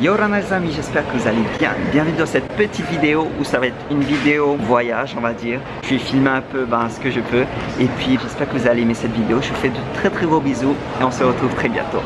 Yorana les amis, j'espère que vous allez bien. Bienvenue dans cette petite vidéo où ça va être une vidéo voyage, on va dire. Je vais filmer un peu ben, ce que je peux. Et puis j'espère que vous allez aimer cette vidéo. Je vous fais de très très gros bisous et on se retrouve très bientôt.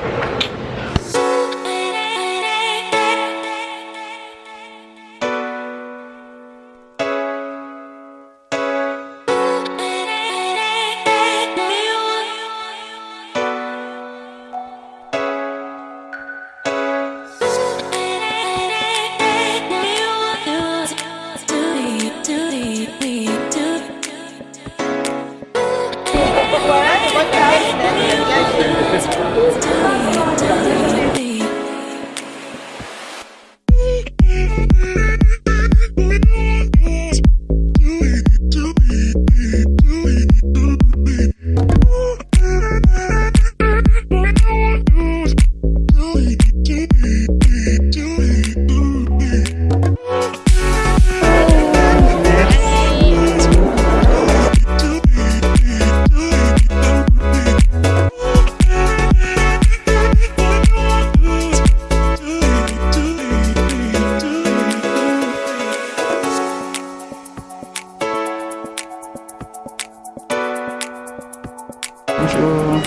Bonjour.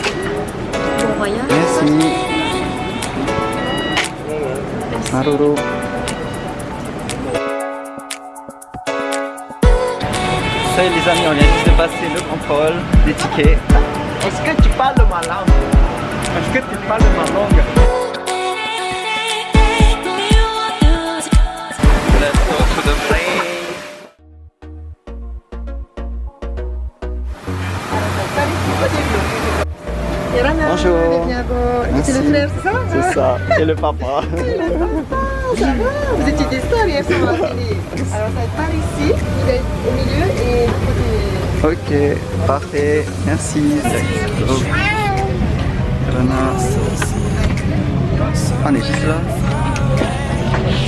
Bon voyage. Merci. Maruru. Ça y est les amis, on vient juste de passer le contrôle des tickets. Est-ce que tu parles ma langue? Est-ce que tu parles ma langue? Let's go to the plane. Bonjour. C'est le Merci. frère, c'est ça C'est ça, et le papa. Ça va Vous étiez des stars hier sur la télé. Alors ça va être par ici, vous êtes au milieu et de côté. Ok, parfait, merci. Oh. Rana. On est juste là.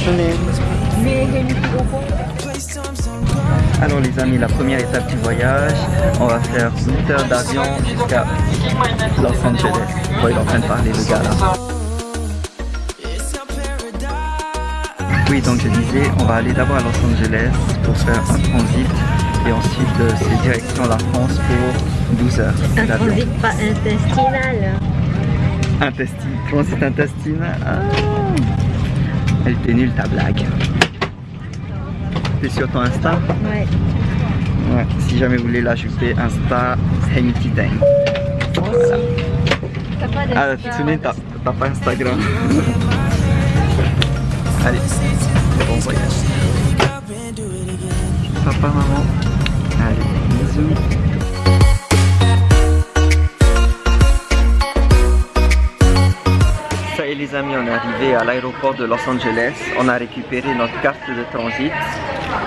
Venez. Alors les amis, la première étape du voyage, on va faire 8 heures d'avion jusqu'à Los Angeles. Oh, il est en train de parler le gars là. Oui, donc je disais, on va aller d'abord à Los Angeles pour faire un transit et ensuite euh, c'est direction la France pour 12 heures Un transit pas intestinal. Intestine, transit intestinal. Ah. Elle était nulle ta blague. Sur ton Insta Ouais. Ouais, si jamais vous voulez l'ajouter, Insta, Hamity Dang. Voilà. Ah, d'Insta. Tsune, t'as t'as pas Instagram. Allez, bon voyage. Papa, maman. Allez, bisous. On est arrivé à l'aéroport de Los Angeles. On a récupéré notre carte de transit.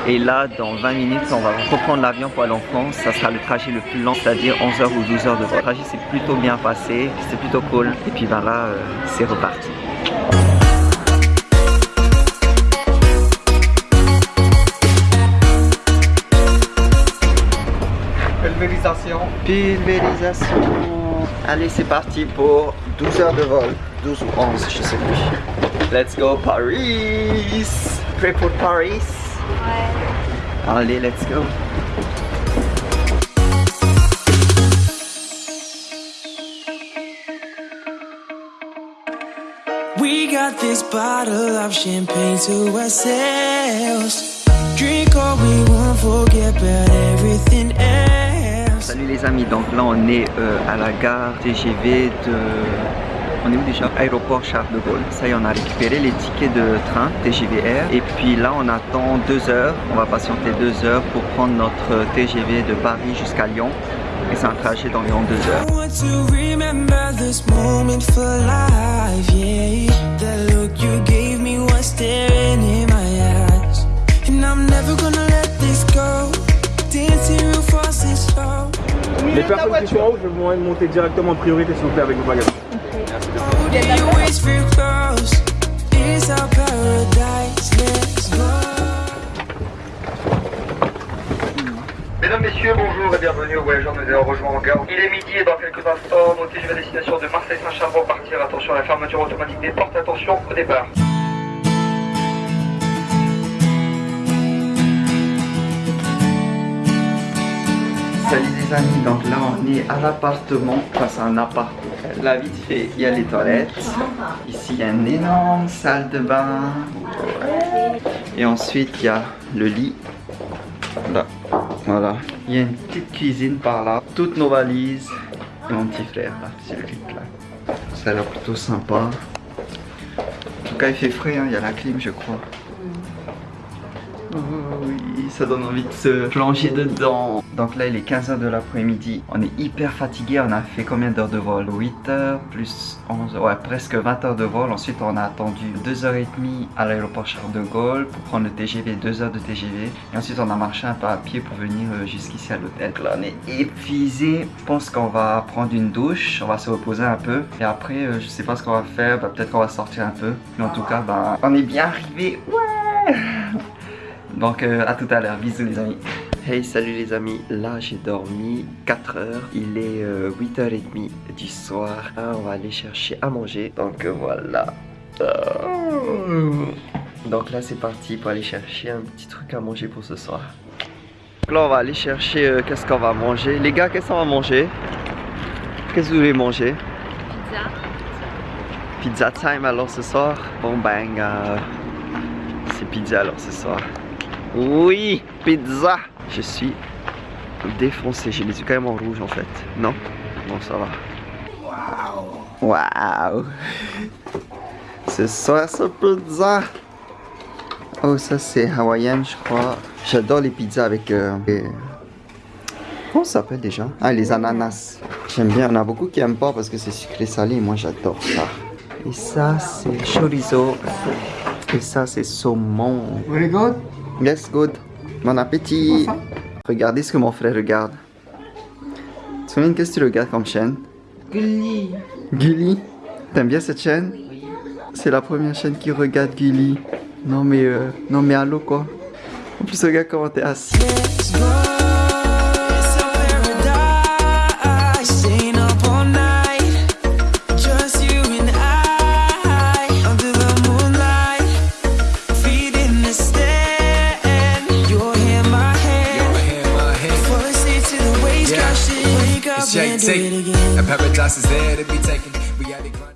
Et là, dans 20 minutes, on va reprendre l'avion pour aller en France. Ça sera le trajet le plus long, c'est-à-dire 11h ou 12h de vol. Le trajet s'est plutôt bien passé, c'est plutôt cool. Et puis ben là, euh, c'est reparti. Pulvérisation. Pulvérisation. Allez, c'est parti pour 12 heures de vol. 12 ou 11, je sais plus. Let's go Paris. Prêt pour Paris Allez, let's go. We got this bottle of champagne to ourselves. Drink all we want, forget about everything else. Salut les amis, donc là on est euh, à la gare TGV de... On est où déjà? Aéroport Charles de Gaulle. Ça y est, on a récupéré les tickets de train TGV Air. Et puis là on attend deux heures. On va patienter deux heures pour prendre notre TGV de Paris jusqu'à Lyon. Et c'est un trajet d'environ deux heures. Slow. Les personnes qui sont en haut, je vais vous monter directement en priorité s'il vous plaît avec vos bagages. Mesdames, Messieurs, bonjour et bienvenue aux voyageurs de Zéro rejoint en gare. Il est midi et dans quelques instants, mon TGV destination de Marseille-Saint-Charles pour partir. Attention à la fermeture automatique des portes, attention au départ. Salut les amis, donc là on est à l'appartement, enfin c'est un appart Là vite fait, il y a les toilettes. Ici il y a une énorme salle de bain. Et ensuite il y a le lit. Là, voilà. Il y a une petite cuisine par là. Toutes nos valises. Et mon petit frère là, le là. Ça a l'air plutôt sympa. En tout cas il fait frais, hein. il y a la clim je crois. Oui, ça donne envie de se plonger dedans. Donc là, il est 15h de l'après-midi. On est hyper fatigué. On a fait combien d'heures de vol? 8h plus 11, ouais, presque 20 heures de vol. Ensuite, on a attendu 2h30 à l'aéroport Charles de Gaulle pour prendre le TGV, 2 heures de TGV. Et ensuite, on a marché un peu à pied pour venir euh, jusqu'ici à l'hôtel. Là, on est épuisé. Je pense qu'on va prendre une douche. On va se reposer un peu. Et après, euh, je sais pas ce qu'on va faire. Bah, Peut-être qu'on va sortir un peu. Mais en tout cas, bah, on est bien arrivé. Ouais donc euh, à tout à l'heure, bisous les amis. Hey salut les amis, là j'ai dormi 4 heures, il est 8h30 du soir, Ah, on va aller chercher à manger, donc euh, voilà. Donc là c'est parti pour aller chercher un petit truc à manger pour ce soir. Donc là on va aller chercher euh, qu'est-ce qu'on va manger? Les gars qu'est-ce qu'on va manger? Qu'est-ce que vous voulez manger? Pizza. Pizza time alors ce soir? Bon bang, c'est pizza alors ce soir. Oui, pizza. Je suis défoncé. J'ai les yeux carrément rouges en fait. Non Bon, ça va. Waouh. Waouh. Ce soir, ce pizza. Oh, ça c'est hawaïen, je crois. J'adore les pizzas avec. Euh, les- Comment ça s'appelle déjà? Ah, les ananas. J'aime bien. On a beaucoup qui aiment pas parce que c'est sucré salé. Moi, j'adore ça. Et ça, c'est chorizo. Et ça, c'est saumon. Very good. Yes, good. Bon appétit. Regardez ce que mon frère regarde. Souviens, qu'est-ce que tu regardes comme chaîne? Gulli. Gulli? T'aimes bien cette chaîne? C'est la première chaîne qui regarde Gulli. Non mais, euh, non mais allô quoi? En plus, regarde comment t'es assis. And paradise is there to be taken. We it.